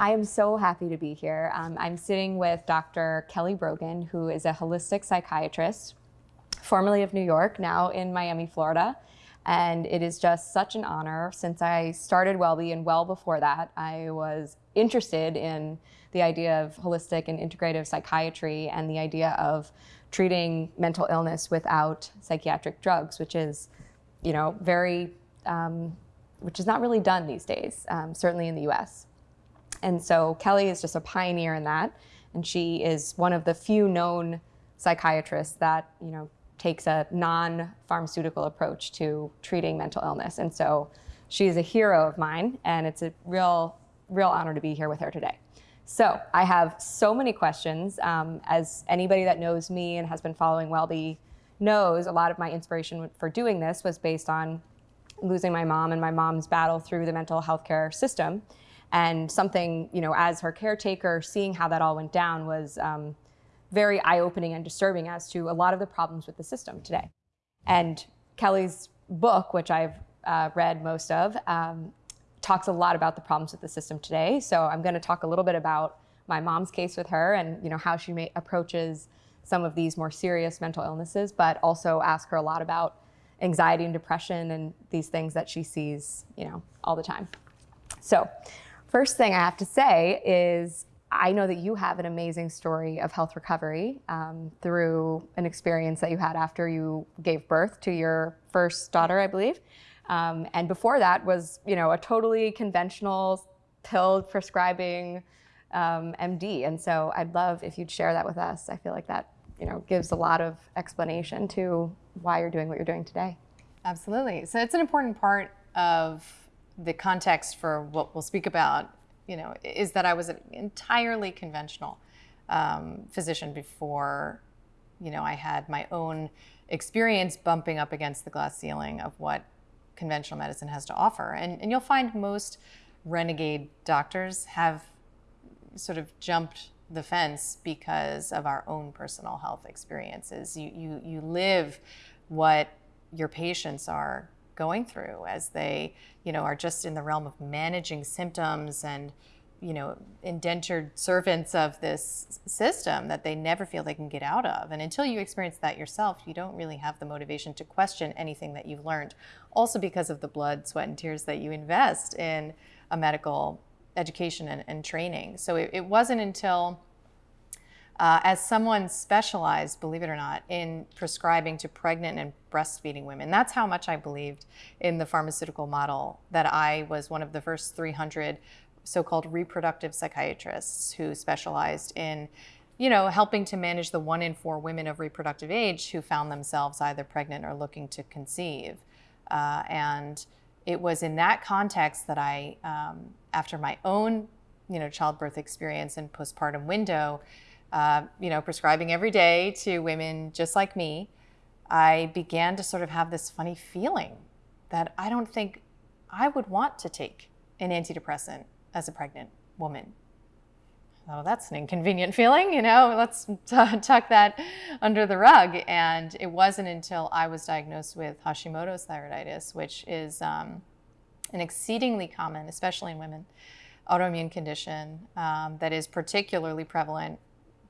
I am so happy to be here. Um, I'm sitting with Dr. Kelly Brogan, who is a holistic psychiatrist, formerly of New York, now in Miami, Florida. And it is just such an honor. Since I started Wellbe and well before that, I was interested in the idea of holistic and integrative psychiatry and the idea of treating mental illness without psychiatric drugs, which is, you know, very, um, which is not really done these days, um, certainly in the US. And so Kelly is just a pioneer in that. And she is one of the few known psychiatrists that, you know, takes a non-pharmaceutical approach to treating mental illness. And so she is a hero of mine and it's a real, real honor to be here with her today. So I have so many questions. Um, as anybody that knows me and has been following Wellbe knows, a lot of my inspiration for doing this was based on losing my mom and my mom's battle through the mental health care system. And something, you know, as her caretaker, seeing how that all went down was um, very eye-opening and disturbing as to a lot of the problems with the system today. And Kelly's book, which I've uh, read most of, um, talks a lot about the problems with the system today. So I'm going to talk a little bit about my mom's case with her and you know how she may, approaches some of these more serious mental illnesses, but also ask her a lot about anxiety and depression and these things that she sees, you know, all the time. So first thing I have to say is I know that you have an amazing story of health recovery um, through an experience that you had after you gave birth to your first daughter, I believe. Um, and before that was, you know, a totally conventional pill prescribing um, MD. And so I'd love if you'd share that with us. I feel like that, you know, gives a lot of explanation to why you're doing what you're doing today. Absolutely. So it's an important part of the context for what we'll speak about you know, is that I was an entirely conventional um, physician before, you know, I had my own experience bumping up against the glass ceiling of what conventional medicine has to offer. And, and you'll find most renegade doctors have sort of jumped the fence because of our own personal health experiences. You, you, you live what your patients are going through as they, you know, are just in the realm of managing symptoms and, you know, indentured servants of this system that they never feel they can get out of. And until you experience that yourself, you don't really have the motivation to question anything that you've learned. Also because of the blood, sweat, and tears that you invest in a medical education and, and training. So it, it wasn't until uh, as someone specialized, believe it or not, in prescribing to pregnant and breastfeeding women. That's how much I believed in the pharmaceutical model that I was one of the first 300 so-called reproductive psychiatrists who specialized in you know, helping to manage the one in four women of reproductive age who found themselves either pregnant or looking to conceive. Uh, and it was in that context that I, um, after my own, you know, childbirth experience and postpartum window, uh, you know, prescribing every day to women just like me, I began to sort of have this funny feeling that I don't think I would want to take an antidepressant as a pregnant woman. Oh, that's an inconvenient feeling, you know, let's tuck that under the rug. And it wasn't until I was diagnosed with Hashimoto's thyroiditis, which is um, an exceedingly common, especially in women, autoimmune condition um, that is particularly prevalent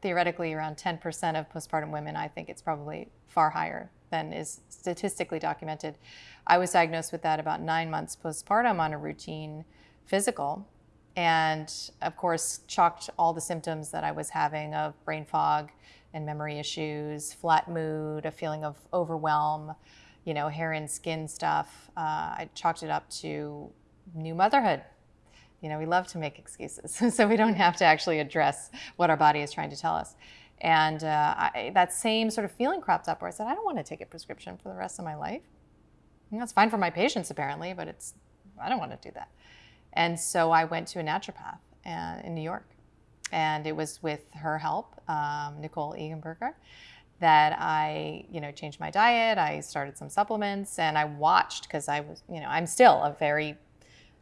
theoretically around 10% of postpartum women. I think it's probably far higher than is statistically documented. I was diagnosed with that about nine months postpartum on a routine physical and of course chalked all the symptoms that I was having of brain fog and memory issues, flat mood, a feeling of overwhelm, you know, hair and skin stuff. Uh, I chalked it up to new motherhood, you know, we love to make excuses, so we don't have to actually address what our body is trying to tell us. And uh, I, that same sort of feeling cropped up where I said, I don't want to take a prescription for the rest of my life. Know, it's fine for my patients apparently, but it's, I don't want to do that. And so I went to a naturopath uh, in New York. And it was with her help, um, Nicole Egenberger, that I, you know, changed my diet. I started some supplements and I watched because I was, you know, I'm still a very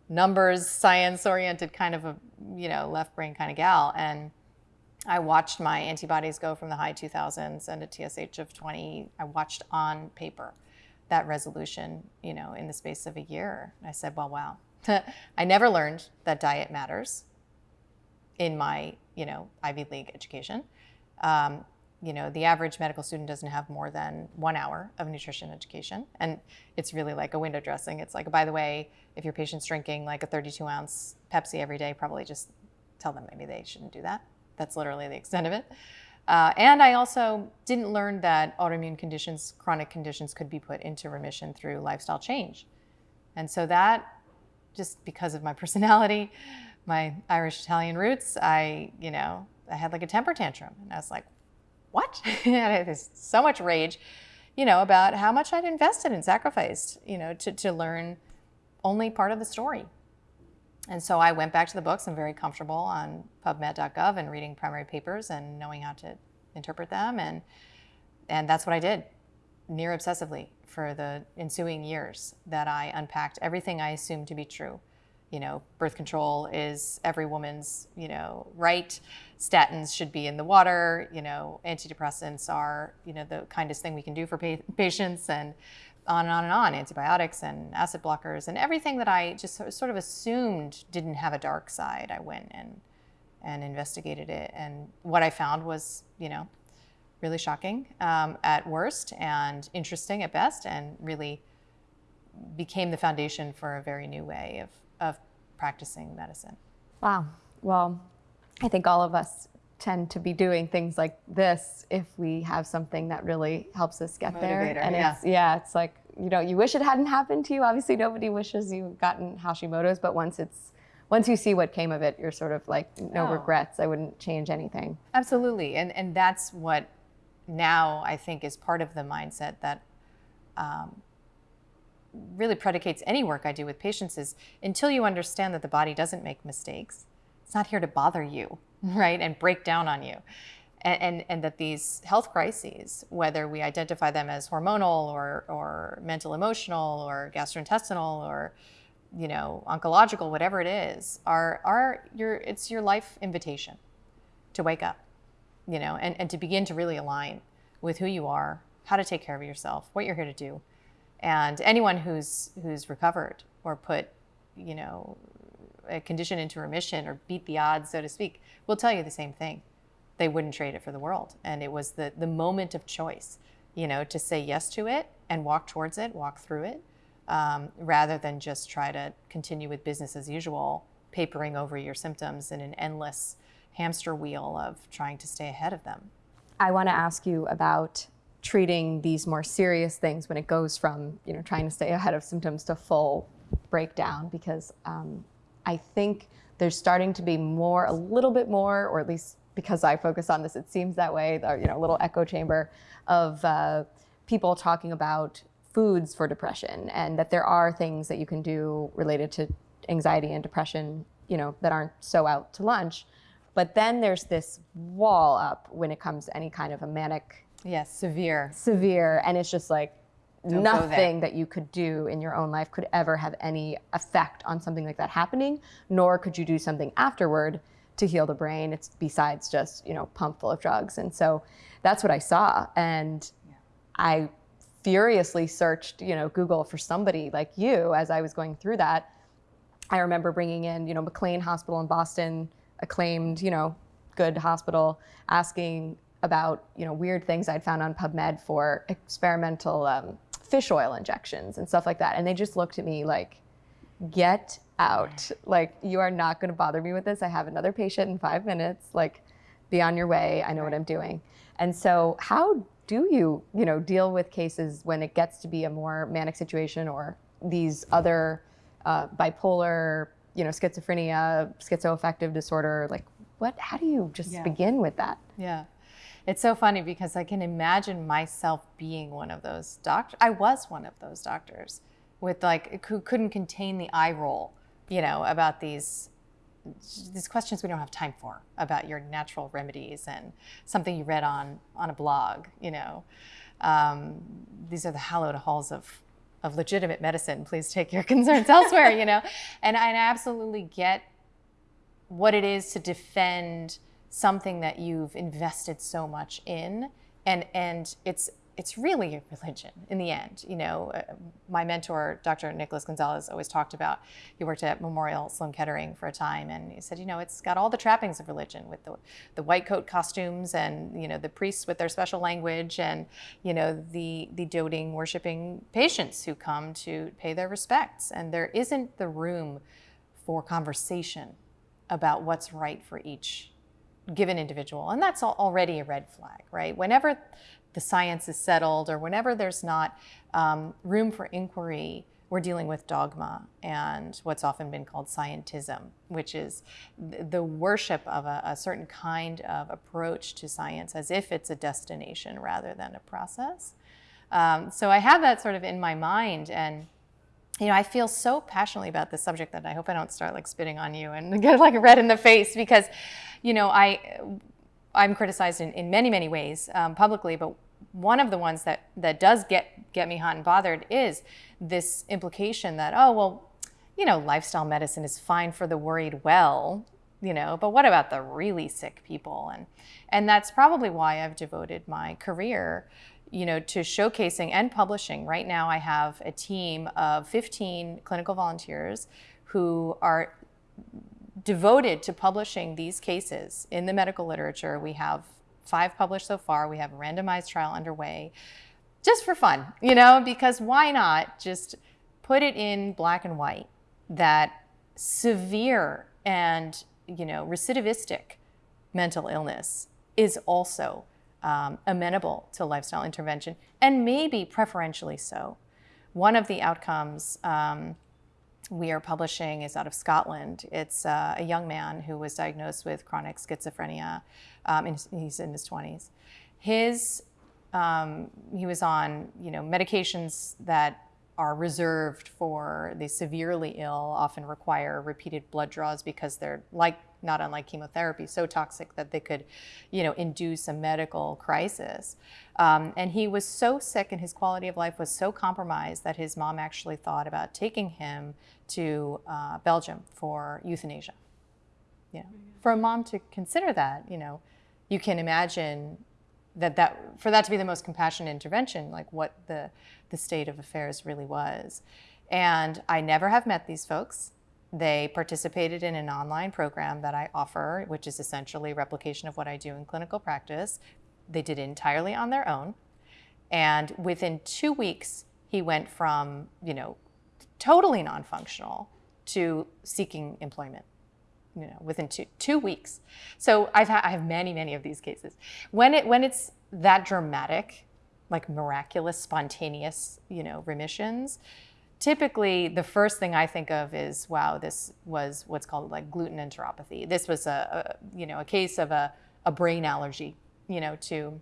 numbers, science oriented kind of a, you know, left brain kind of gal. And I watched my antibodies go from the high 2000s and a TSH of 20. I watched on paper that resolution, you know, in the space of a year. I said, well, wow. I never learned that diet matters. in my, you know, Ivy League education. Um, you know, the average medical student doesn't have more than one hour of nutrition education. And it's really like a window dressing. It's like, by the way, if your patient's drinking like a 32 ounce Pepsi every day, probably just tell them maybe they shouldn't do that. That's literally the extent of it. Uh, and I also didn't learn that autoimmune conditions, chronic conditions could be put into remission through lifestyle change. And so that, just because of my personality, my Irish Italian roots, I, you know, I had like a temper tantrum. And I was like, what? There's so much rage, you know, about how much I'd invested and sacrificed, you know, to, to learn only part of the story. And so I went back to the books. I'm very comfortable on PubMed.gov and reading primary papers and knowing how to interpret them. And, and that's what I did near obsessively for the ensuing years that I unpacked everything I assumed to be true. You know, birth control is every woman's, you know, right. Statins should be in the water. You know, antidepressants are, you know, the kindest thing we can do for pa- patients. And on and on and on antibiotics and acid blockers and everything that I just sort of assumed didn't have a dark side. I went and and investigated it, and what I found was, you know, really shocking um, at worst and interesting at best, and really became the foundation for a very new way of of practicing medicine. Wow. Well, I think all of us tend to be doing things like this if we have something that really helps us get Motivator, there. And yeah. it's yeah, it's like you know, you wish it hadn't happened to you. Obviously, nobody wishes you gotten Hashimoto's, but once it's once you see what came of it, you're sort of like no Oh. regrets. I wouldn't change anything. Absolutely, and and that's what now I think is part of the mindset that um, really predicates any work I do with patients is until you understand that the body doesn't make mistakes, it's not here to bother you, right, and break down on you. And, and, and that these health crises, whether we identify them as hormonal or, or mental emotional or gastrointestinal or you know oncological, whatever it is, are, are your, it's your life invitation to wake up, you know, and, and to begin to really align with who you are, how to take care of yourself, what you're here to do. And anyone who's who's recovered or put, you know, a condition into remission or beat the odds, so to speak, will tell you the same thing. They wouldn't trade it for the world. And it was the the moment of choice, you know, to say yes to it and walk towards it, walk through it, um, rather than just try to continue with business as usual, papering over your symptoms in an endless hamster wheel of trying to stay ahead of them. I want to ask you about treating these more serious things when it goes from you know trying to stay ahead of symptoms to full breakdown because um, I think there's starting to be more a little bit more or at least because I focus on this it seems that way or, you know a little echo chamber of uh, people talking about foods for depression and that there are things that you can do related to anxiety and depression you know that aren't so out to lunch. But then there's this wall up when it comes to any kind of a manic Yes, severe. severe and it's just like there. nothing that you could do in your own life could ever have any effect on something like that happening nor could you do something afterward to heal the brain. It's besides just you know pump full of drugs. And so that's what i saw. And i furiously searched you know google for somebody like you as i was going through that. I remember bringing in, you know, McLean Hospital in Boston, acclaimed, you know, good hospital, asking about, you know, weird things I'd found on PubMed for experimental um, fish oil injections and stuff like that. And they just looked at me like, get out. Like, you are not going to bother me with this. I have another patient in five minutes. Like, be on your way. I know what I'm doing. And so, how do you, you know, deal with cases when it gets to be a more manic situation or these other uh, bipolar, you know, schizophrenia, schizoaffective disorder? Like, what? How do you just Yeah. begin with that? Yeah. It's so funny because I can imagine myself being one of those doctors. I was one of those doctors with like who couldn't contain the eye roll, you know, about these these questions we don't have time for about your natural remedies and something you read on on a blog, you know. Um, these are the hallowed halls of of legitimate medicine. Please take your concerns elsewhere, you know. And I absolutely get what it is to defend something that you've invested so much in and and it's it's really a religion in the end. You know, uh, my mentor, Dr. Nicholas Gonzalez, always talked about. He worked at Memorial Sloan Kettering for a time, and he said, you know, it's got all the trappings of religion with the the white coat costumes and you know the priests with their special language and you know the the doting, worshiping patients who come to pay their respects, and there isn't the room for conversation about what's right for each given individual. And that's already a red flag, right? Whenever the science is settled or whenever there's not um, room for inquiry, we're dealing with dogma and what's often been called scientism, which is the worship of a, a, certain kind of approach to science as if it's a destination rather than a process. Um, so I have that sort of in my mind and you know, I feel so passionately about this subject that I hope I don't start like spitting on you and get like red in the face because, you know, I I'm criticized in, in many, many ways um, publicly, but one of the ones that, that does get, get me hot and bothered is this implication that, oh, well, you know, lifestyle medicine is fine for the worried well, you know, but what about the really sick people? And, and that's probably why I've devoted my career, you know, to showcasing and publishing. Right now I have a team of 15 clinical volunteers who are devoted to publishing these cases in the medical literature. We have five published so far. We have a randomized trial underway just for fun, you know, because why not just put it in black and white that severe and, you know, recidivistic mental illness is also um, amenable to lifestyle intervention and maybe preferentially so. One of the outcomes um, we are publishing is out of Scotland. It's uh, a young man who was diagnosed with chronic schizophrenia. Um, and he's in his 20s. His, um, he was on, you know, medications that are reserved for the severely ill, often require repeated blood draws because they're like, not unlike chemotherapy, so toxic that they could, you know, induce a medical crisis. Um, and he was so sick and his quality of life was so compromised that his mom actually thought about taking him to uh, Belgium for euthanasia. You know, for a mom to consider that, you know, you can imagine that, that for that to be the most compassionate intervention, like what the, the state of affairs really was. And I never have met these folks. They participated in an online program that I offer, which is essentially a replication of what I do in clinical practice. They did it entirely on their own. And within two weeks, he went from, you know, totally non-functional to seeking employment you know, within two, two weeks. So I've had, I have many, many of these cases. When, it, when it's that dramatic, like miraculous, spontaneous, you know, remissions, typically the first thing I think of is, wow, this was what's called like gluten enteropathy. This was a, a you know, a case of a, a brain allergy, you know, to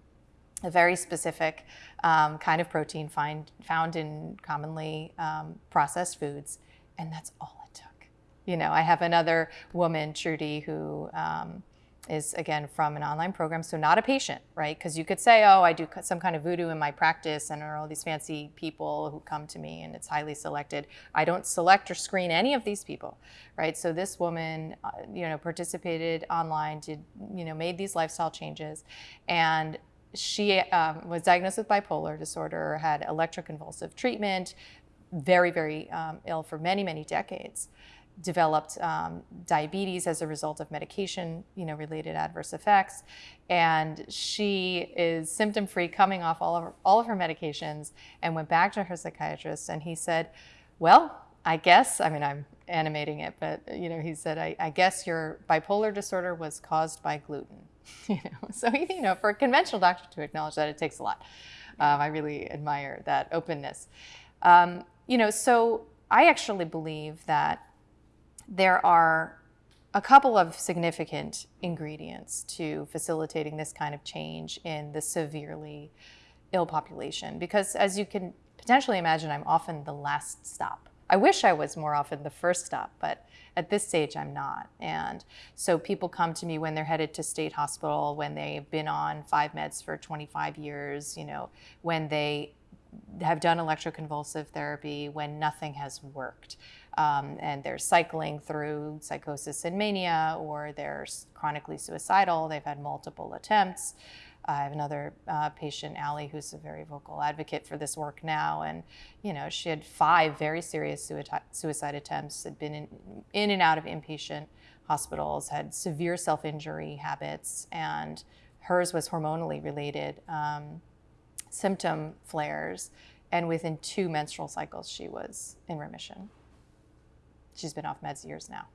a very specific um, kind of protein find, found in commonly um, processed foods. And that's all it took. You know, I have another woman, Trudy, who um, is again from an online program, so not a patient, right? Because you could say, oh, I do some kind of voodoo in my practice and there are all these fancy people who come to me and it's highly selected. I don't select or screen any of these people, right? So this woman, uh, you know, participated online, did, you know, made these lifestyle changes and she um, was diagnosed with bipolar disorder, had electroconvulsive treatment, very, very um, ill for many, many decades. Developed um, diabetes as a result of medication, you know, related adverse effects, and she is symptom-free, coming off all of her, all of her medications, and went back to her psychiatrist, and he said, "Well, I guess, I mean, I'm animating it, but you know, he said, I, I guess your bipolar disorder was caused by gluten." you know, so you know, for a conventional doctor to acknowledge that it takes a lot. Um, I really admire that openness. Um, you know, so I actually believe that there are a couple of significant ingredients to facilitating this kind of change in the severely ill population. Because as you can potentially imagine, I'm often the last stop. I wish I was more often the first stop, but at this stage, I'm not. And so people come to me when they're headed to state hospital, when they've been on five meds for 25 years, you know, when they have done electroconvulsive therapy, when nothing has worked. Um, and they're cycling through psychosis and mania, or they're chronically suicidal. They've had multiple attempts. I have another uh, patient, Allie, who's a very vocal advocate for this work now, and you know she had five very serious suicide, attempts. Had been in, in and out of inpatient hospitals, had severe self-injury habits, and hers was hormonally related um, symptom flares. And within two menstrual cycles, she was in remission. She's been off meds years now,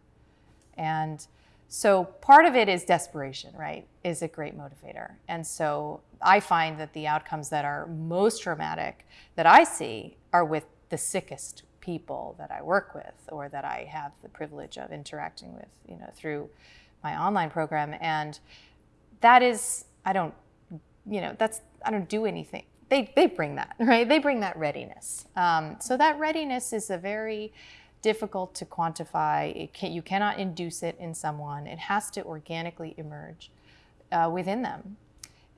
and so part of it is desperation, right? Is a great motivator. And so I find that the outcomes that are most dramatic that I see are with the sickest people that I work with or that I have the privilege of interacting with, you know, through my online program. And that is, I don't, you know, that's, I don't do anything. They, they bring that, right? They bring that readiness. Um, so that readiness is a very, difficult to quantify. Can, you cannot induce it in someone. It has to organically emerge uh, within them.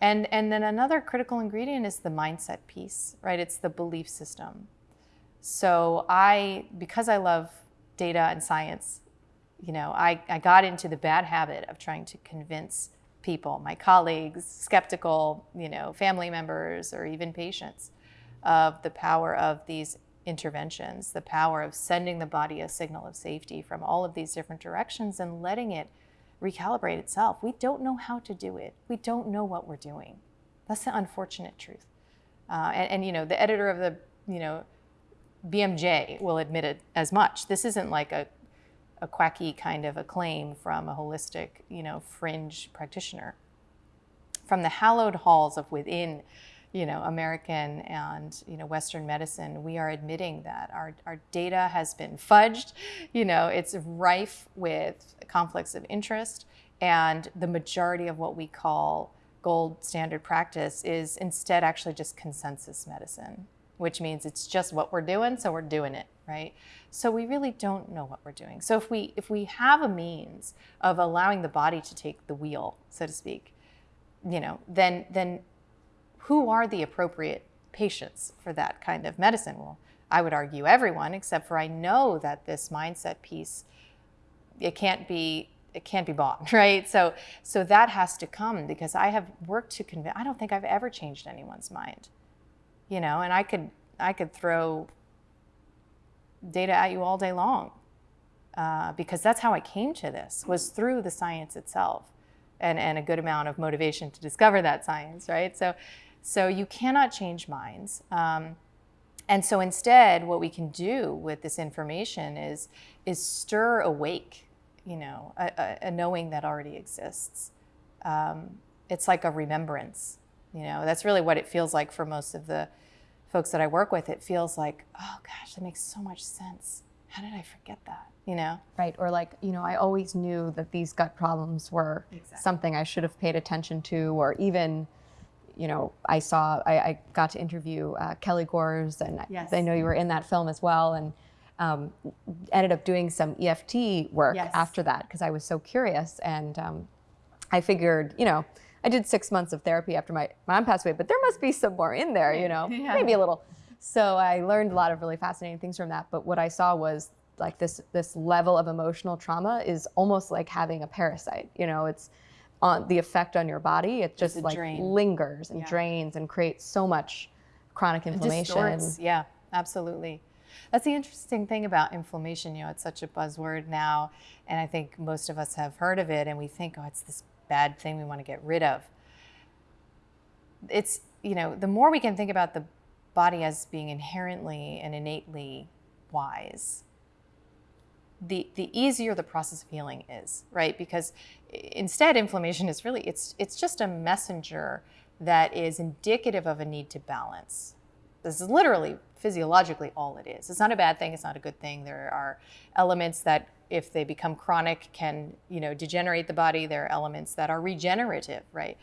And, and then another critical ingredient is the mindset piece, right? It's the belief system. So I, because I love data and science, you know, I, I got into the bad habit of trying to convince people, my colleagues, skeptical, you know, family members, or even patients, of the power of these interventions, the power of sending the body a signal of safety from all of these different directions and letting it recalibrate itself. We don't know how to do it. We don't know what we're doing. That's the unfortunate truth. Uh, and, and, you know, the editor of the, you know, BMJ will admit it as much. This isn't like a, a quacky kind of a claim from a holistic, you know, fringe practitioner. From the hallowed halls of within you know, American and you know Western medicine, we are admitting that our, our data has been fudged. You know, it's rife with conflicts of interest, and the majority of what we call gold standard practice is instead actually just consensus medicine, which means it's just what we're doing, so we're doing it, right? So we really don't know what we're doing. So if we if we have a means of allowing the body to take the wheel, so to speak, you know, then then who are the appropriate patients for that kind of medicine? Well, I would argue everyone, except for I know that this mindset piece, it can't be it can't be bought, right? So so that has to come because I have worked to convince. I don't think I've ever changed anyone's mind, you know. And I could I could throw data at you all day long uh, because that's how I came to this was through the science itself. And, and a good amount of motivation to discover that science, right? So, so you cannot change minds. Um, and so instead, what we can do with this information is, is stir awake, you know, a, a, a knowing that already exists. Um, it's like a remembrance, you know, that's really what it feels like for most of the folks that I work with. It feels like, oh gosh, that makes so much sense. How did I forget that? You know? Right. Or like, you know, I always knew that these gut problems were Exactly. something I should have paid attention to, or even, you know, I saw, I, I got to interview uh, Kelly Gores, and I- Yes. I know you were in that film as well, and um, ended up doing some EFT work Yes. after that because I was so curious. And um, I figured, you know, I did six months of therapy after my mom passed away, but there must be some more in there, you know, Yeah. maybe a little. So I learned a lot of really fascinating things from that. But what I saw was like this this level of emotional trauma is almost like having a parasite. You know, it's on the effect on your body. It just like drain. lingers and Yeah. drains and creates so much chronic inflammation. Yeah, absolutely. That's the interesting thing about inflammation. You know, it's such a buzzword now, and I think most of us have heard of it, and we think, oh, it's this bad thing we want to get rid of. It's you know, the more we can think about the body as being inherently and innately wise, the the easier the process of healing is, right? Because instead, inflammation is really it's it's just a messenger that is indicative of a need to balance. This is literally physiologically all it is. It's not a bad thing. It's not a good thing. There are elements that, if they become chronic, can you know degenerate the body. There are elements that are regenerative, right?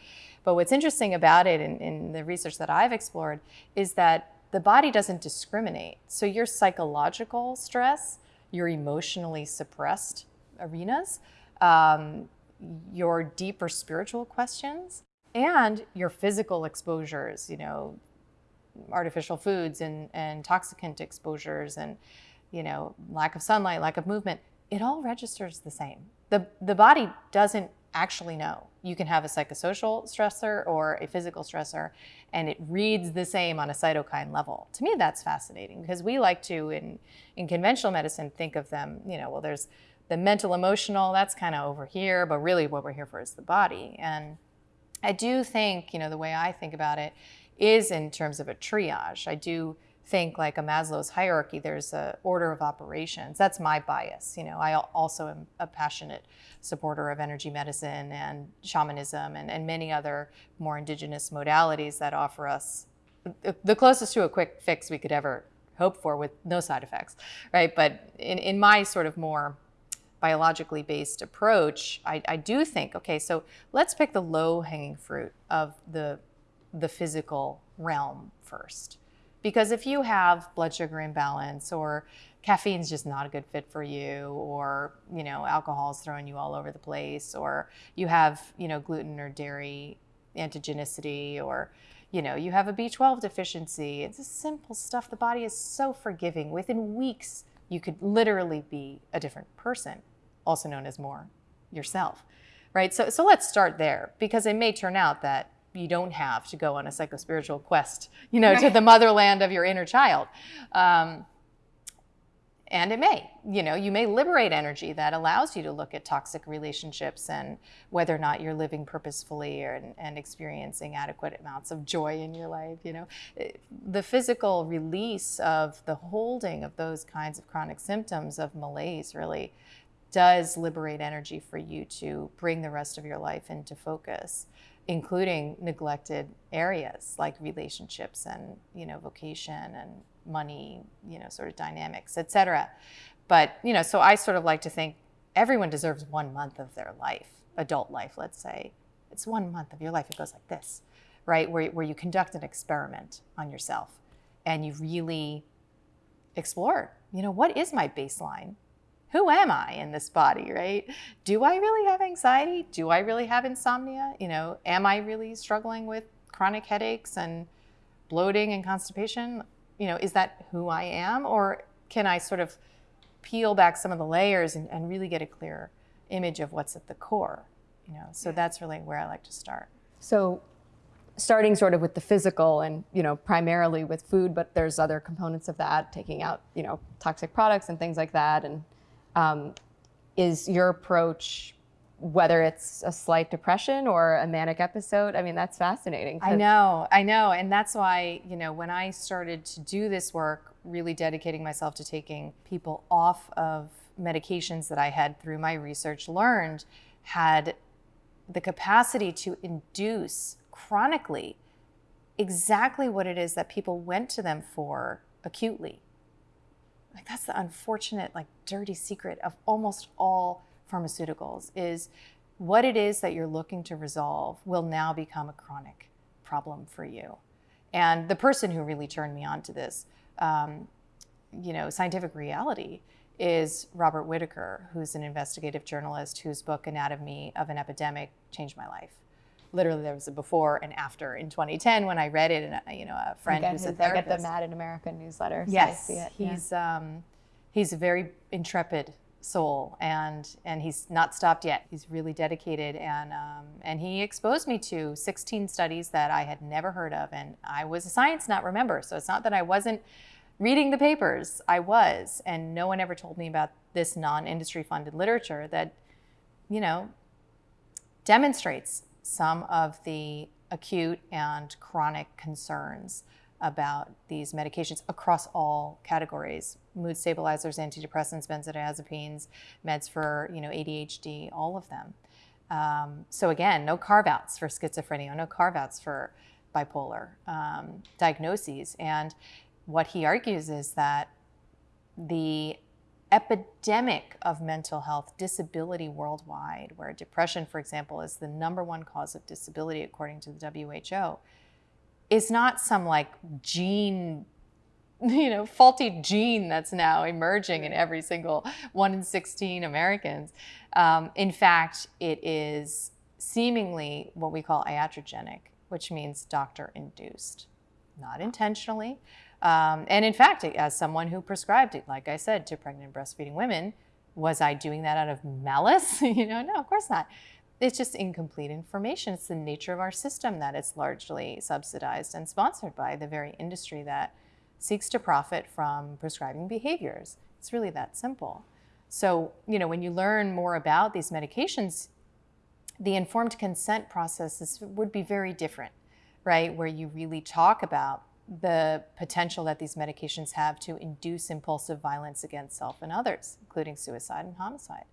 But what's interesting about it, in, in the research that I've explored, is that the body doesn't discriminate. So your psychological stress, your emotionally suppressed arenas, um, your deeper spiritual questions, and your physical exposures, you know, artificial foods and, and toxicant exposures and you know, lack of sunlight, lack of movement, it all registers the same. The, the body doesn't actually know. You can have a psychosocial stressor or a physical stressor, and it reads the same on a cytokine level. To me, that's fascinating because we like to, in, in conventional medicine, think of them, you know, well, there's the mental emotional, that's kind of over here, but really what we're here for is the body. And I do think, you know, the way I think about it is in terms of a triage. I do think like a Maslow's hierarchy, there's a order of operations. That's my bias. You know, I also am a passionate supporter of energy medicine and shamanism and, and many other more indigenous modalities that offer us the closest to a quick fix we could ever hope for with no side effects, right? But in, in my sort of more biologically based approach, I, I do think, okay, so let's pick the low hanging fruit of the, the physical realm first. Because if you have blood sugar imbalance or caffeine's just not a good fit for you or you know alcohol's throwing you all over the place or you have you know gluten or dairy antigenicity or you know you have a b12 deficiency it's just simple stuff. The body is so forgiving. Within weeks you could literally be a different person also known as more yourself right? So so let's start there because it may turn out that you don't have to go on a psychospiritual quest, you know, to the motherland of your inner child. Um, and it may, you know, you may liberate energy that allows you to look at toxic relationships and whether or not you're living purposefully or, and, and experiencing adequate amounts of joy in your life. You know, eh, the physical release of the holding of those kinds of chronic symptoms of malaise really does liberate energy for you to bring the rest of your life into focus including neglected areas like relationships and you know vocation and money you know sort of dynamics etc but you know so i sort of like to think everyone deserves one month of their life adult life let's say. It's one month of your life. It goes like this right? Where, where you conduct an experiment on yourself and you really explore you know what is my baseline who am I in this body, right? Do I really have anxiety? Do I really have insomnia? You know, am I really struggling with chronic headaches and bloating and constipation? You know, is that who I am? Or can I sort of peel back some of the layers and, and really get a clear image of what's at the core? You know, so that's really where I like to start. So starting sort of with the physical and you know primarily with food but there's other components of that taking out you know toxic products and things like that and um, is your approach, whether it's a slight depression or a manic episode? I mean, that's fascinating. I know, I know. And that's why, you know, when I started to do this work, really dedicating myself to taking people off of medications that I had through my research learned had the capacity to induce chronically exactly what it is that people went to them for acutely like that's the unfortunate like dirty secret of almost all pharmaceuticals is what it is that you're looking to resolve will now become a chronic problem for you. And the person who really turned me on to this um, you know scientific reality is robert whitaker who's an investigative journalist whose book anatomy of an epidemic changed my life literally there was a before and after in 2010 when I read it, and uh, you know a friend who's his, a therapist. I get the Mad in America newsletter. So yes, he's yeah. um, he's a very intrepid soul, and and he's not stopped yet. He's really dedicated, and um, and he exposed me to 16 studies that I had never heard of, and I was a science nut, remember. So it's not that I wasn't reading the papers. I was, and no one ever told me about this non-industry funded literature that, you know, demonstrates some of the acute and chronic concerns about these medications across all categories mood stabilizers antidepressants benzodiazepines meds for you know adhd all of them. Um, so again no carve outs for schizophrenia no carve outs for bipolar um, diagnoses. And what he argues is that the epidemic of mental health disability worldwide, where depression, for example, is the number one cause of disability according to the WHO, is not some like gene, you know, faulty gene that's now emerging in every single one in 16 Americans. Um, in fact, it is seemingly what we call iatrogenic, which means doctor induced. Not intentionally, Um, and in fact, as someone who prescribed it, like I said, to pregnant breastfeeding women, was I doing that out of malice? you know, no, of course not. It's just incomplete information. It's the nature of our system that it's largely subsidized and sponsored by the very industry that seeks to profit from prescribing behaviors. It's really that simple. So, you know, when you learn more about these medications, the informed consent process is, would be very different, right? Where you really talk about the potential that these medications have to induce impulsive violence against self and others, including suicide and homicide.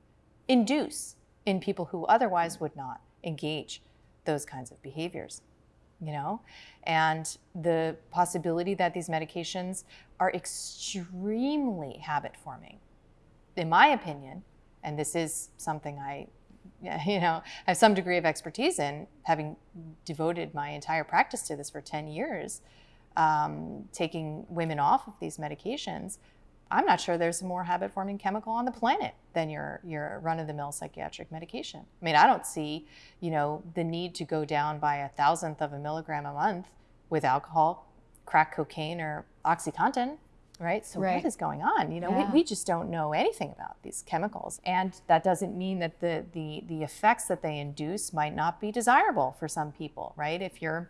Induce in people who otherwise would not engage those kinds of behaviors, you know? And the possibility that these medications are extremely habit forming, in my opinion, and this is something I you know, have some degree of expertise in, having devoted my entire practice to this for 10 years, um, taking women off of these medications, I'm not sure there's a more habit forming chemical on the planet than your, your run of the mill psychiatric medication. I mean, I don't see, you know, the need to go down by a thousandth of a milligram a month with alcohol, crack cocaine, or Oxycontin, right? So right. what is going on? You know, yeah. we, we just don't know anything about these chemicals. And that doesn't mean that the, the, the effects that they induce might not be desirable for some people, right? If you're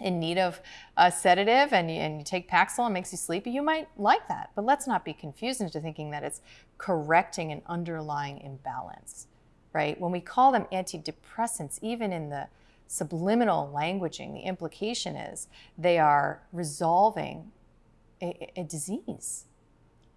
in need of a sedative and you, and you take Paxil and makes you sleepy, you might like that. But let's not be confused into thinking that it's correcting an underlying imbalance, right? When we call them antidepressants, even in the subliminal languaging, the implication is they are resolving a, a disease.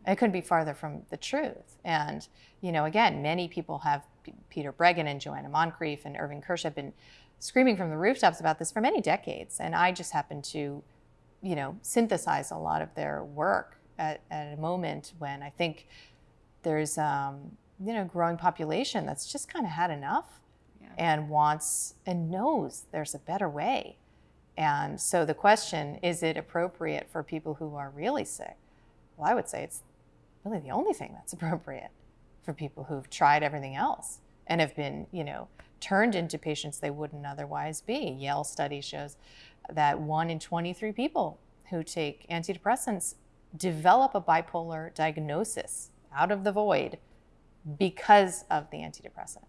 It couldn't be farther from the truth. And, you know, again, many people have Peter Breggin and Joanna Moncrieff and Irving Kirsch have been screaming from the rooftops about this for many decades. And I just happened to, you know, synthesize a lot of their work at, at a moment when I think there's, um, you know, growing population that's just kind of had enough yeah. and wants and knows there's a better way. And so the question, is it appropriate for people who are really sick? Well, I would say it's really the only thing that's appropriate for people who've tried everything else and have been, you know, turned into patients they wouldn't otherwise be. Yale study shows that one in 23 people who take antidepressants develop a bipolar diagnosis out of the void because of the antidepressant.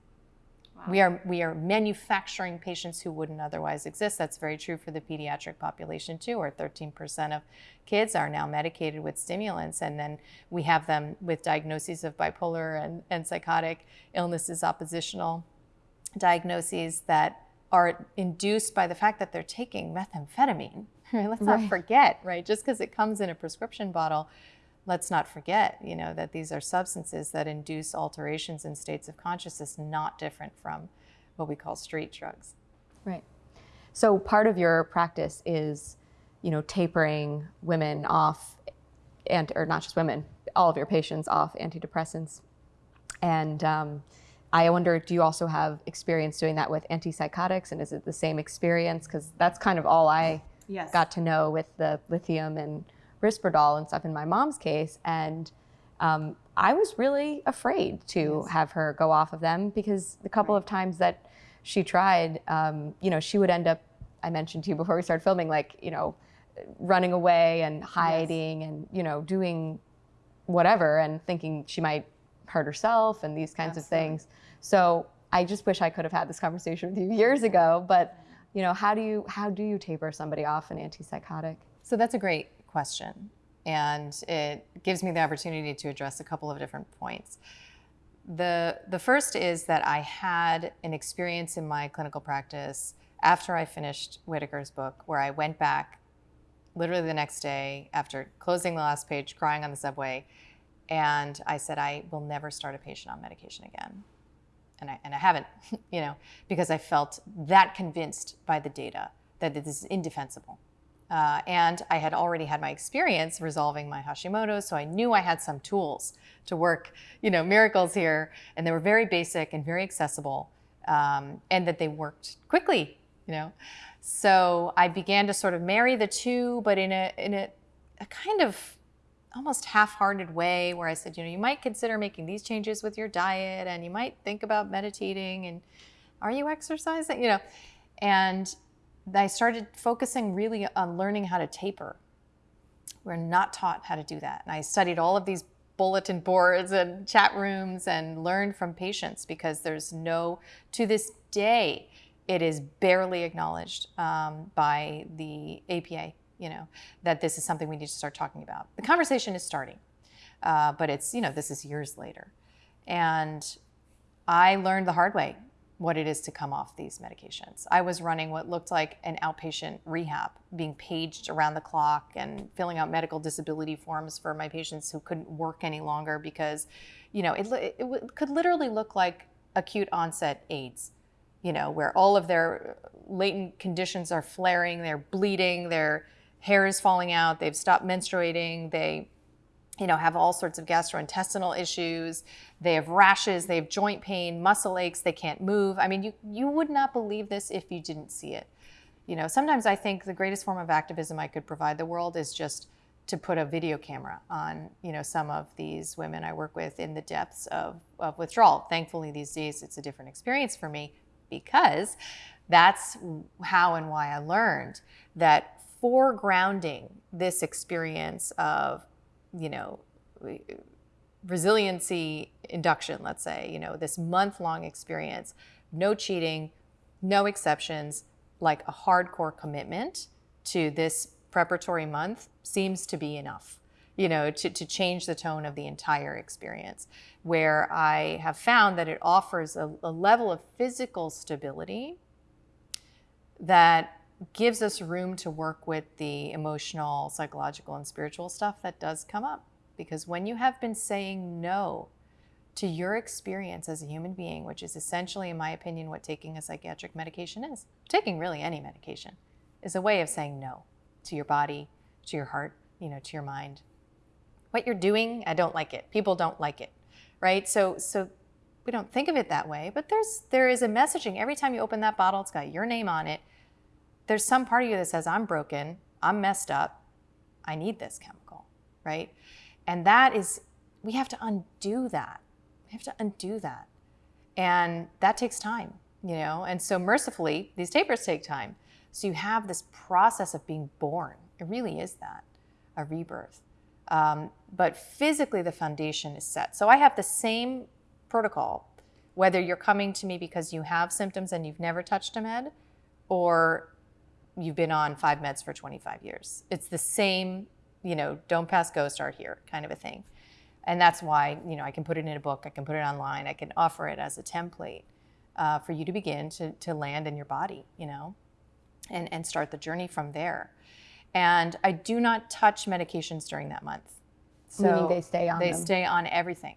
Wow. We are we are manufacturing patients who wouldn't otherwise exist. That's very true for the pediatric population too, where 13% of kids are now medicated with stimulants, and then we have them with diagnoses of bipolar and, and psychotic illnesses, oppositional diagnoses that are induced by the fact that they're taking methamphetamine. Let's not forget, right? Just because it comes in a prescription bottle, let's not forget, you know, that these are substances that induce alterations in states of consciousness not different from what we call street drugs. Right. So part of your practice is, you know, tapering women off, and or not just women, all of your patients off antidepressants, and um, I wonder, do you also have experience doing that with antipsychotics, and is it the same experience? Because that's kind of all I yes. got to know with the lithium and Risperdal and stuff in my mom's case, and um, I was really afraid to yes. have her go off of them because the couple right. of times that she tried, um, you know, she would end up. I mentioned to you before we started filming, like you know, running away and hiding yes. and you know doing whatever and thinking she might hurt herself and these kinds Absolutely. of things. So I just wish I could have had this conversation with you years ago. But you know, how do you how do you taper somebody off an antipsychotic? So that's a great question, and it gives me the opportunity to address a couple of different points. The the first is that I had an experience in my clinical practice after I finished Whitaker's book, where I went back literally the next day after closing the last page, crying on the subway, and I said, I will never start a patient on medication again. And I, and I haven't, you know, because I felt that convinced by the data that this is indefensible. Uh, and I had already had my experience resolving my Hashimoto's, so I knew I had some tools to work, you know, miracles here. And they were very basic and very accessible, um, and that they worked quickly, you know. So I began to sort of marry the two, but in a in a, a kind of almost half-hearted way where I said, you know, you might consider making these changes with your diet and you might think about meditating and are you exercising? You know, and I started focusing really on learning how to taper We're not taught how to do that. And I studied all of these bulletin boards and chat rooms and learned from patients because there's no, to this day, it is barely acknowledged um, by the APA, you know, that this is something we need to start talking about. The conversation is starting, uh, but it's, you know, this is years later. And I learned the hard way what it is to come off these medications. I was running what looked like an outpatient rehab, being paged around the clock and filling out medical disability forms for my patients who couldn't work any longer because, you know, it, it, it could literally look like acute onset AIDS, you know, where all of their latent conditions are flaring, they're bleeding, their hair is falling out, they've stopped menstruating, they you know, have all sorts of gastrointestinal issues. They have rashes, they have joint pain, muscle aches, they can't move. I mean, you, you would not believe this if you didn't see it. You know, sometimes I think the greatest form of activism I could provide the world is just to put a video camera on, you know, some of these women I work with in the depths of, of withdrawal. Thankfully, these days it's a different experience for me because that's how and why I learned that foregrounding this experience of you know, resiliency induction, let's say, you know, this month long experience, no cheating, no exceptions, like a hardcore commitment to this preparatory month seems to be enough, you know, to, to change the tone of the entire experience. Where I have found that it offers a, a level of physical stability that gives us room to work with the emotional, psychological, and spiritual stuff that does come up. Because when you have been saying no to your experience as a human being, which is essentially, in my opinion, what taking a psychiatric medication is, taking really any medication, is a way of saying no to your body, to your heart, you know, to your mind. What you're doing, I don't like it. People don't like it, right? So, so we don't think of it that way, but there's there is a messaging every time you open that bottle. It's got your name on it there's some part of you that says, I'm broken, I'm messed up, I need this chemical, right? And that is, we have to undo that. We have to undo that. And that takes time, you know? And so mercifully, these tapers take time. So you have this process of being born. It really is that, a rebirth. Um, but physically, the foundation is set. So I have the same protocol, whether you're coming to me because you have symptoms and you've never touched a med, or you've been on five meds for 25 years. It's the same, you know, don't pass go, start here kind of a thing. And that's why, you know, I can put it in a book, I can put it online, I can offer it as a template uh, for you to begin to, to land in your body, you know, and, and start the journey from there. And I do not touch medications during that month. So Meaning they stay on They them. stay on everything.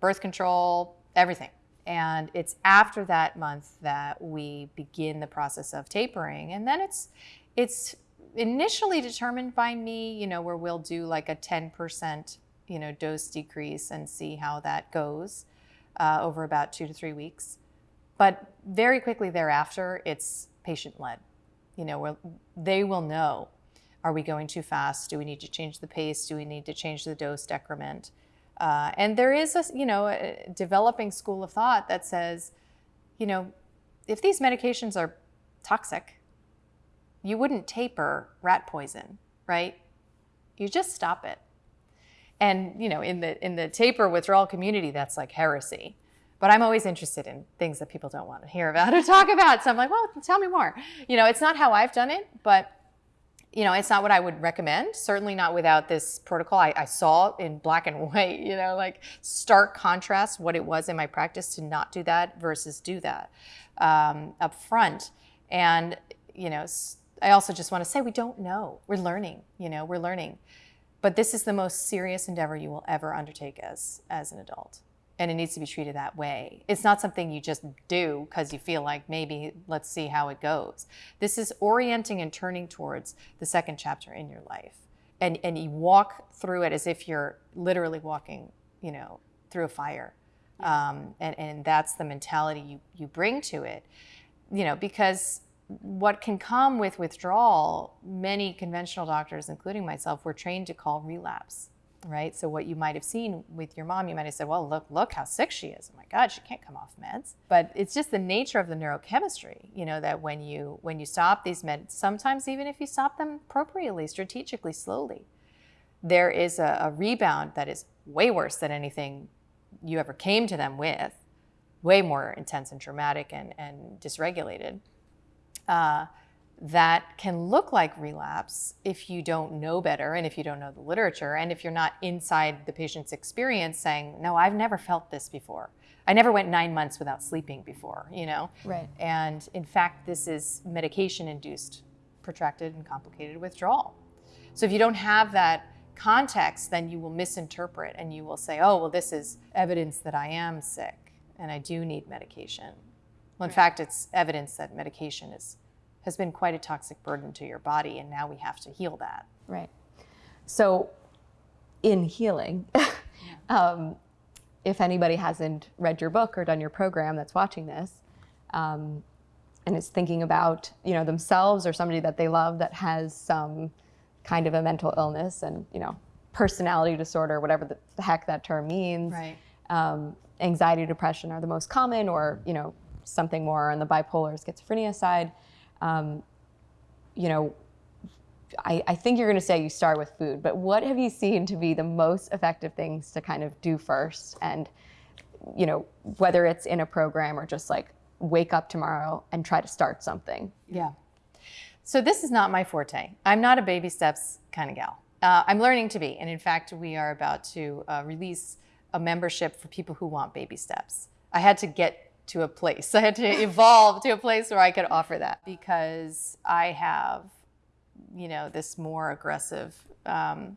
Birth control, everything. And it's after that month that we begin the process of tapering. And then it's it's initially determined by me, you know, where we'll do like a 10%, you know, dose decrease and see how that goes uh, over about two to three weeks. But very quickly thereafter, it's patient led. You know, where they will know are we going too fast? Do we need to change the pace? Do we need to change the dose decrement? Uh, and there is a, you know, a developing school of thought that says, you know, if these medications are toxic, you wouldn't taper rat poison, right? You just stop it. And you know, in the in the taper withdrawal community, that's like heresy. But I'm always interested in things that people don't want to hear about or talk about. So I'm like, well, tell me more. You know, it's not how I've done it, but you know, it's not what I would recommend. Certainly not without this protocol. I, I, saw in black and white, you know, like stark contrast what it was in my practice to not do that versus do that um, up front. And, you know, I also just want to say we don't know. We're learning, you know, we're learning. But this is the most serious endeavor you will ever undertake as, as an adult and it needs to be treated that way. It's not something you just do because you feel like maybe let's see how it goes. This is orienting and turning towards the second chapter in your life. And, and you walk through it as if you're literally walking, you know, through a fire. Um, and, and that's the mentality you, you bring to it, you know, because what can come with withdrawal, many conventional doctors, including myself, were trained to call relapse right? So what you might have seen with your mom, you might have said, well, look, look how sick she is. Oh my God, she can't come off meds. But it's just the nature of the neurochemistry, you know, that when you when you stop these meds, sometimes even if you stop them appropriately, strategically, slowly, there is a, a rebound that is way worse than anything you ever came to them with, way more intense and traumatic and, and dysregulated. Uh, that can look like relapse if you don't know better and if you don't know the literature and if you're not inside the patient's experience saying, no, I've never felt this before. I never went nine months without sleeping before, you know? Right. And in fact, this is medication induced protracted and complicated withdrawal. So if you don't have that context, then you will misinterpret and you will say, oh, well, this is evidence that I am sick and I do need medication. Well, in fact, it's evidence that medication is has been quite a toxic burden to your body, and now we have to heal that. Right. So, in healing, um, if anybody hasn't read your book or done your program that's watching this, um, and is thinking about you know themselves or somebody that they love that has some kind of a mental illness and you know personality disorder, whatever the heck that term means. Right. Um, anxiety, depression are the most common, or you know something more on the bipolar schizophrenia side um, you know, I, I, think you're going to say you start with food, but what have you seen to be the most effective things to kind of do first? And, you know, whether it's in a program or just like wake up tomorrow and try to start something. Yeah. So this is not my forte. I'm not a baby steps kind of gal. Uh, I'm learning to be. And in fact, we are about to uh, release a membership for people who want baby steps. I had to get to a place. I had to evolve to a place where I could offer that because I have, you know, this more aggressive um,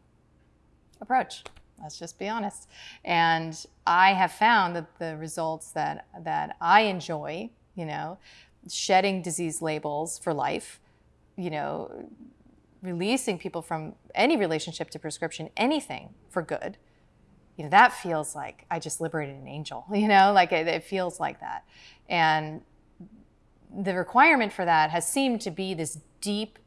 approach. Let's just be honest. And I have found that the results that that I enjoy, you know, shedding disease labels for life, you know, releasing people from any relationship to prescription, anything for good you know, that feels like I just liberated an angel, you know, like it, it feels like that. And the requirement for that has seemed to be this deep,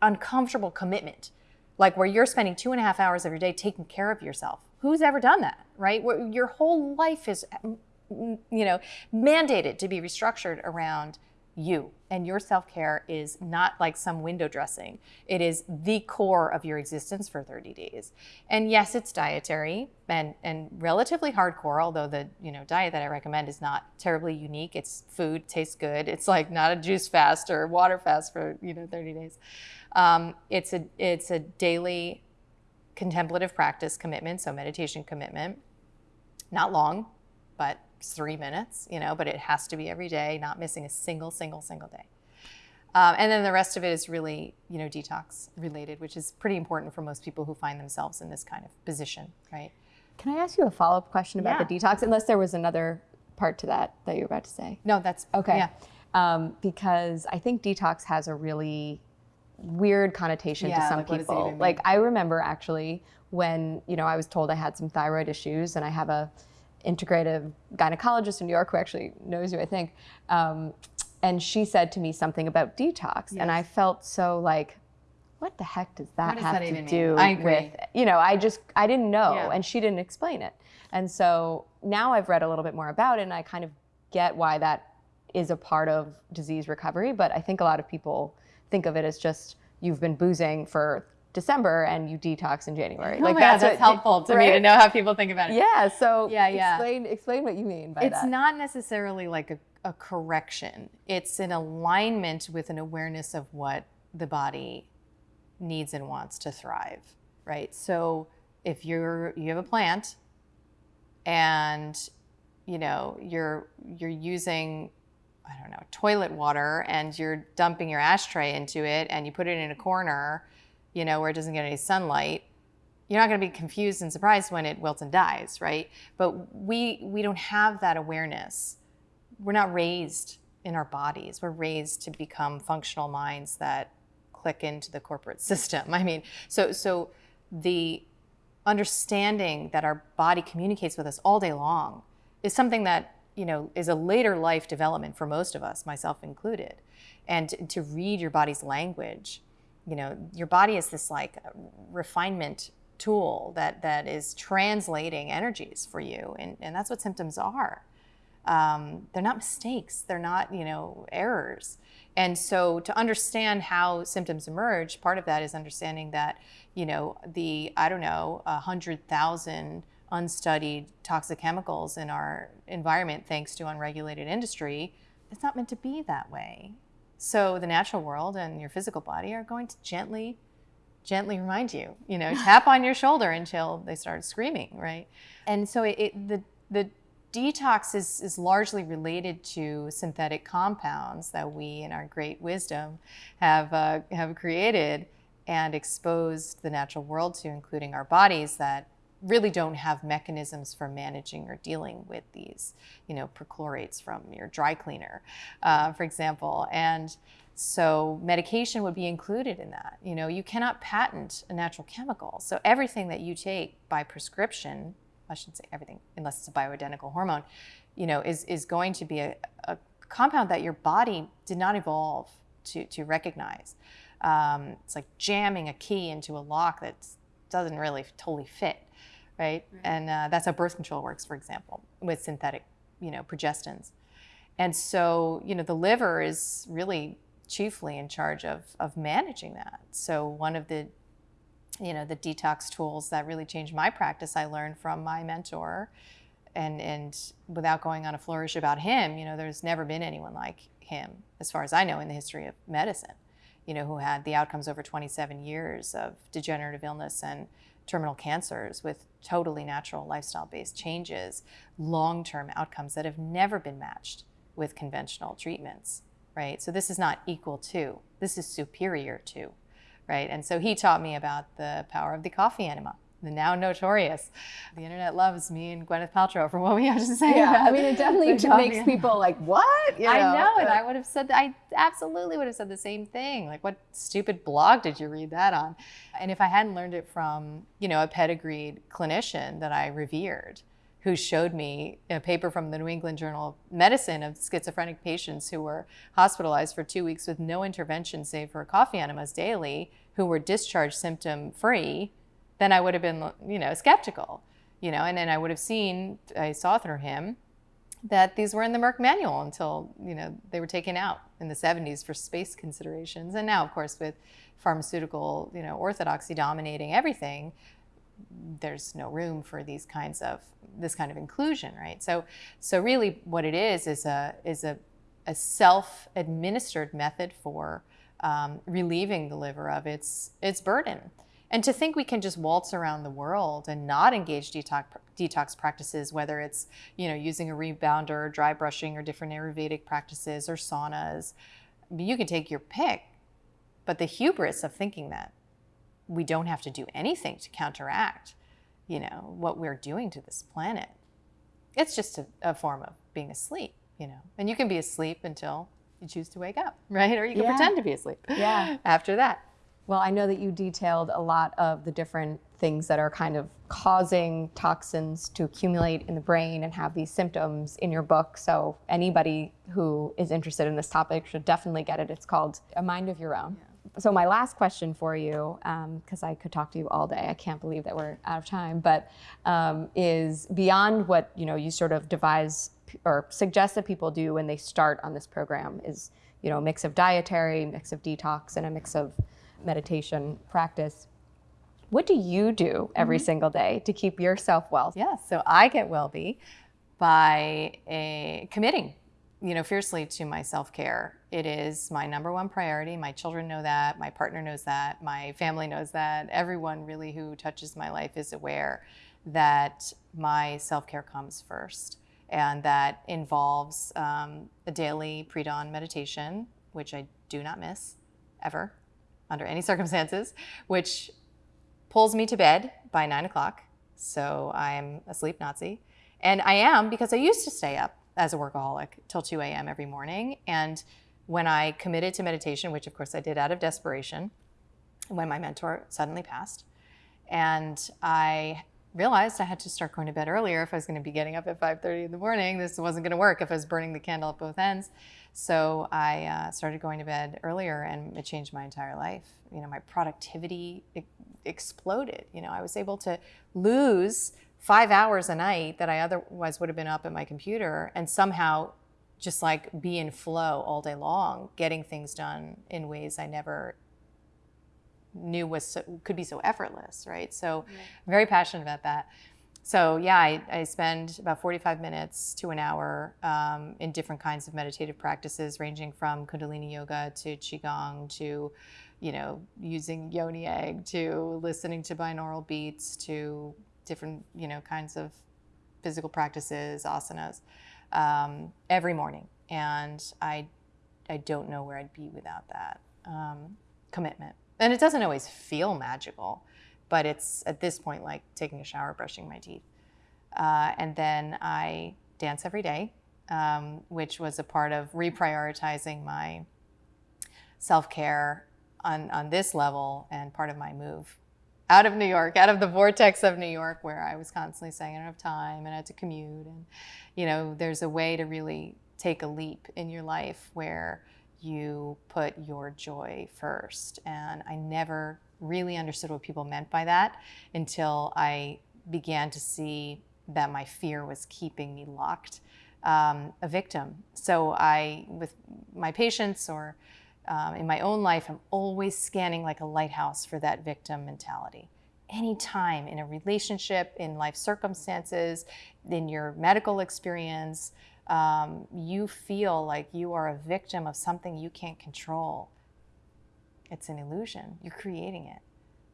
uncomfortable commitment, like where you're spending two and a half hours of your day taking care of yourself. Who's ever done that, right? Where your whole life is, mm, mm, you know, mandated to be restructured around you. And your self care is not like some window dressing, it is the core of your existence for 30 days. And yes, it's dietary and, and relatively hardcore, although the you know, diet that I recommend is not terribly unique. It's food, tastes good. It's like not a juice fast or water fast for you know, 30 days. Um, it's, a, it's a daily contemplative practice commitment, so meditation commitment. Not long, but three minutes, you know, but it has to be every day, not missing a single, single, single day. Um, and then the rest of it is really, you know, detox related, which is pretty important for most people who find themselves in this kind of position, right? Can I ask you a follow up question about yeah. the detox, unless there was another part to that that you were about to say? No, that's okay. Yeah. Um, because I think detox has a really weird connotation yeah, to some like people. Like I remember actually when you know I was told I had some thyroid issues, and I have a integrative gynecologist in New York who actually knows you, I think. Um, and she said to me something about detox, yes. and I felt so like, what the heck does that does have that to do with? You know, I just I didn't know, yeah. and she didn't explain it. And so now I've read a little bit more about it, and I kind of get why that is a part of disease recovery. But I think a lot of people think of it as just you've been boozing for December and you detox in January. Oh like that's, God, that's helpful to right? me to know how people think about it. Yeah. So yeah, yeah. Explain explain what you mean by it's that. It's not necessarily like a, a correction. It's an alignment with an awareness of what the body needs and wants to thrive. Right. So if you're you have a plant and you know you're you're using I don't know toilet water and you're dumping your ashtray into it and you put it in a corner you know, where it doesn't get any sunlight, you're not going to be confused and surprised when it wilts and dies, right? But we we don't have that awareness. We're not raised in our bodies. We're raised to become functional minds that click into the corporate system. I mean, so so the understanding that our body communicates with us all day long is something that you know is a later life development for most of us, myself included. And to read your body's language you know, your body is this like refinement tool that that is translating energies for you, and, and that's what symptoms are. um, they're not mistakes. They're not, you know, errors. And so to understand how symptoms emerge, part of that is understanding that, you know, the, I don't know, 100,000 unstudied toxic chemicals in our environment, thanks to unregulated industry, it's not meant to be that way. So the natural world and your physical body are going to gently, gently remind you, you know, tap on your shoulder until they start screaming, right? And so it, it, the, the detox is, is largely related to synthetic compounds that we, in our great wisdom, have, uh, have created and exposed the natural world to, including our bodies that really don't have mechanisms for managing or dealing with these, you know, perchlorates from your dry cleaner, uh, for example. And so medication would be included in that. You know, you cannot patent a natural chemical. So everything that you take by prescription, I shouldn't say everything, unless it's a bioidentical hormone, you know, is, is going to be a, a compound that your body did not evolve to, to recognize. Um, it's like jamming a key into a lock that doesn't really totally fit right? right. And uh, that's how birth control works, for example, with synthetic, you know, progestins. And so, you know, the liver is really chiefly in charge of, of managing that. So one of the, you know, the detox tools that really changed my practice, I learned from my mentor. And, and without going on a flourish about him, you know, there's never been anyone like him, as far as I know, in the history of medicine, you know, who had the outcomes over 27 years of degenerative illness and terminal cancers with totally natural lifestyle based changes, long term outcomes that have never been matched with conventional treatments, right? So this is not equal to, this is superior to, right? And so he taught me about the power of the coffee enema the now notorious. The internet loves me and Gwyneth Paltrow for what we have to say. Yeah, I mean, it definitely makes people like, what? You know? I know, and I would have said, I absolutely would have said the same thing. Like, what stupid blog did you read that on? And if I hadn't learned it from, you know, a pedigreed clinician that I revered, who showed me a paper from the New England Journal of Medicine of schizophrenic patients who were hospitalized for two weeks with no intervention save for coffee enemas daily, who were discharged symptom free then I would have been, you know, skeptical, you know, and then I would have seen, I saw through him that these were in the Merck manual until, you know, they were taken out in the 70s for space considerations. And now, of course, with pharmaceutical, you know, orthodoxy dominating everything, there's no room for these kinds of this kind of inclusion, right? So, so really, what it is is a is a, a self-administered method for um, relieving the liver of its its burden. And to think we can just waltz around the world and not engage detox, detox practices, whether it's you know using a rebounder, dry brushing, or different Ayurvedic practices or saunas, you can take your pick. But the hubris of thinking that we don't have to do anything to counteract, you know, what we're doing to this planet, it's just a, a form of being asleep, you know. And you can be asleep until you choose to wake up, right? Or you can yeah. pretend to be asleep. Yeah. After that. Well, I know that you detailed a lot of the different things that are kind of causing toxins to accumulate in the brain and have these symptoms in your book. So anybody who is interested in this topic should definitely get it. It's called A Mind of Your Own. Yeah. So my last question for you, because um, I could talk to you all day, I can't believe that we're out of time, but um, is beyond what you know you sort of devise or suggest that people do when they start on this program is you know a mix of dietary, mix of detox, and a mix of meditation practice. What do you do every mm-hmm. single day to keep yourself well? Yeah, so I get well be by a, committing, you know, fiercely to my self-care. It is my number one priority. My children know that, my partner knows that, my family knows that. Everyone really who touches my life is aware that my self-care comes first. And that involves um, a daily pre-dawn meditation, which I do not miss ever under any circumstances, which pulls me to bed by nine o'clock. So I'm a sleep Nazi. And I am because I used to stay up as a workaholic till 2 a.m. every morning. And when I committed to meditation, which of course I did out of desperation, when my mentor suddenly passed, and I realized I had to start going to bed earlier if I was going to be getting up at 5:30 in the morning. This wasn't going to work if I was burning the candle at both ends. So I uh, started going to bed earlier, and it changed my entire life. You know, my productivity exploded. You know, I was able to lose five hours a night that I otherwise would have been up at my computer and somehow just like be in flow all day long, getting things done in ways I never knew was so, could be so effortless, right? So yeah. I'm very passionate about that. So yeah, I, I, spend about 45 minutes to an hour um, in different kinds of meditative practices, ranging from Kundalini yoga to qigong to, you know, using yoni egg to listening to binaural beats to different, you know, kinds of physical practices, asanas, um, every morning. And I, I don't know where I'd be without that um, commitment. And it doesn't always feel magical but it's at this point like taking a shower, brushing my teeth. Uh, and then I dance every day, um, which was a part of reprioritizing my self care on, on this level and part of my move out of New York, out of the vortex of New York, where I was constantly saying I don't have time and I had to commute. And, you know, there's a way to really take a leap in your life where you put your joy first. And I never really understood what people meant by that until I began to see that my fear was keeping me locked, um, a victim. So I, with my patients or um, in my own life, I'm always scanning like a lighthouse for that victim mentality. Anytime in a relationship, in life circumstances, in your medical experience, um, you feel like you are a victim of something you can't control it's an illusion. You're creating it.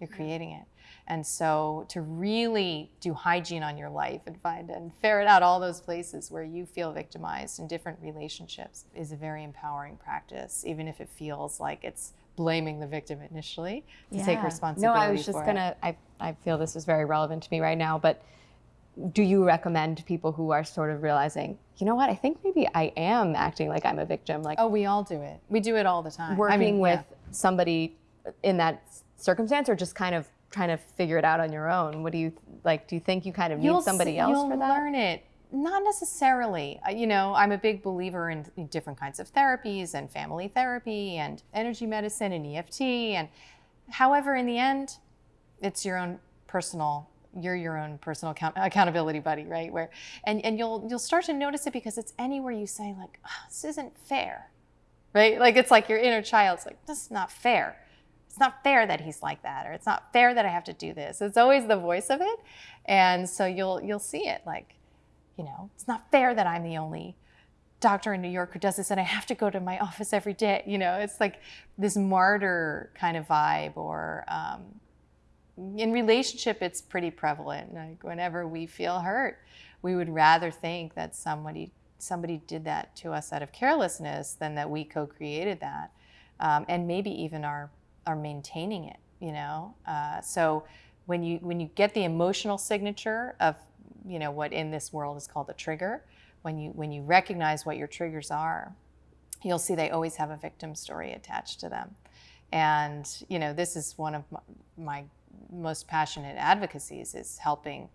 You're creating it. And so to really do hygiene on your life and find and ferret out all those places where you feel victimized in different relationships is a very empowering practice, even if it feels like it's blaming the victim initially to yeah. take responsibility. No, I was just gonna I, I feel this is very relevant to me right now, but do you recommend people who are sort of realizing, you know what, I think maybe I am acting like I'm a victim? Like Oh, we all do it. We do it all the time. Working I mean, with yeah somebody in that circumstance or just kind of trying to figure it out on your own? What do you like? Do you think you kind of you'll need somebody else for that? You'll learn it. Not necessarily. You know, I'm a big believer in different kinds of therapies and family therapy and energy medicine and EFT. And however, in the end, it's your own personal you're your own personal account- accountability buddy, right? Where and, and you'll you'll start to notice it because it's anywhere you say like, oh, this isn't fair right? Like it's like your inner child's like, this is not fair. It's not fair that he's like that, or it's not fair that I have to do this. It's always the voice of it. And so you'll you'll see it like, you know, it's not fair that I'm the only doctor in New York who does this and I have to go to my office every day. You know, it's like this martyr kind of vibe or um, in relationship, it's pretty prevalent. Like whenever we feel hurt, we would rather think that somebody somebody did that to us out of carelessness than that we co-created that um, and maybe even are are maintaining it you know? Uh, so when you when you get the emotional signature of you know what in this world is called a trigger when you when you recognize what your triggers are you'll see they always have a victim story attached to them. And you know this is one of my, my most passionate advocacies is helping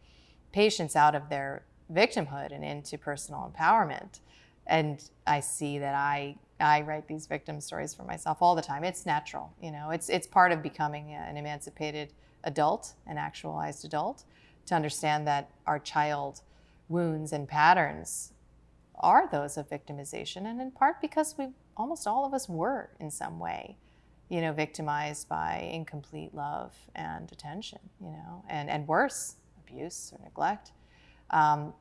patients out of their victimhood and into personal empowerment. And I see that I I write these victim stories for myself all the time. It's natural, you know. It's it's part of becoming an emancipated adult, an actualized adult, to understand that our child wounds and patterns are those of victimization, and in part because we almost all of us were in some way, you know, victimized by incomplete love and attention, you know, and and worse, abuse or neglect. Um,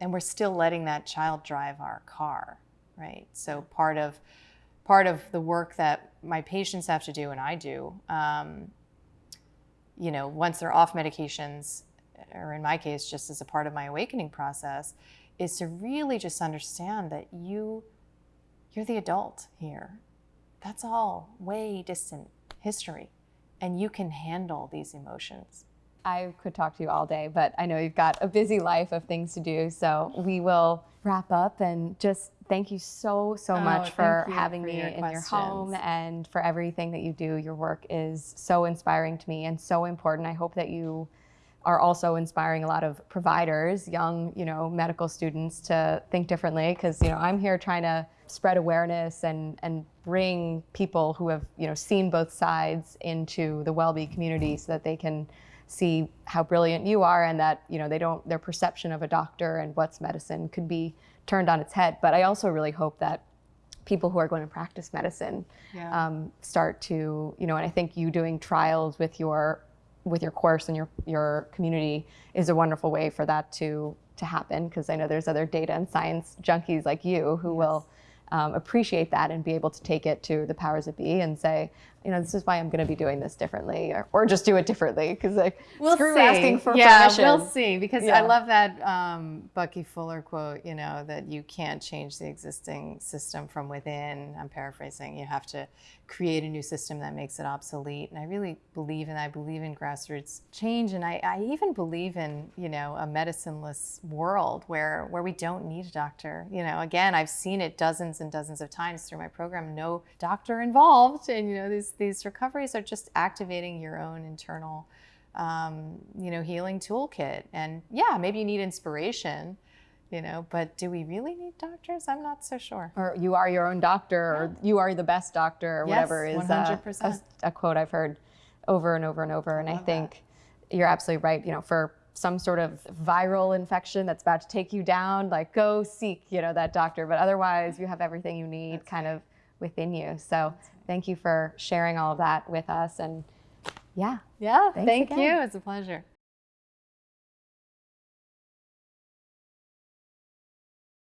and we're still letting that child drive our car, right? So part of part of the work that my patients have to do and I do, um, you know, once they're off medications, or in my case, just as a part of my awakening process, is to really just understand that you you're the adult here. That's all way distant history, and you can handle these emotions. I could talk to you all day, but I know you've got a busy life of things to do. So we will wrap up and just thank you so, so oh, much for having for me your in questions. your home and for everything that you do. Your work is so inspiring to me and so important. I hope that you are also inspiring a lot of providers, young, you know, medical students to think differently because, you know, I'm here trying to spread awareness and and bring people who have, you know, seen both sides into the WellBe community so that they can see how brilliant you are and that you know they don't their perception of a doctor and what's medicine could be turned on its head. But i also really hope that people who are going to practice medicine Yeah. um, start to you know and i think you doing trials with your with your course and your your community is a wonderful way for that to to happen. Because i know there's other data and science junkies like you who will um, appreciate that and be able to take it to the powers that be and say you know this is why i'm going to be doing this differently or, or just do it differently because like We'll screw see. asking for yeah, permission we'll see. Because I love that um, Bucky Fuller quote. You know that you can't change the existing system from within. I'm paraphrasing. You have to create a new system that makes it obsolete. And I really believe in. I believe in grassroots change, and I, I even believe in you know a medicineless world where where we don't need a doctor. You know, again, I've seen it dozens and dozens of times through my program. No doctor involved, and you know these these recoveries are just activating your own internal um, you know, healing toolkit. And yeah, maybe you need inspiration, you know, but do we really need doctors? I'm not so sure. or you are your own doctor or you are the best doctor or Yes, whatever is uh, 100%. a, a quote I've heard over and over and over. And I, think you're absolutely right. You know, for some sort of viral infection that's about to take you down, like go seek, you know, that doctor. But otherwise, you have everything you need kind of within you. So thank you for sharing all of that with us. And yeah, Yeah, thank again. you. It's a pleasure.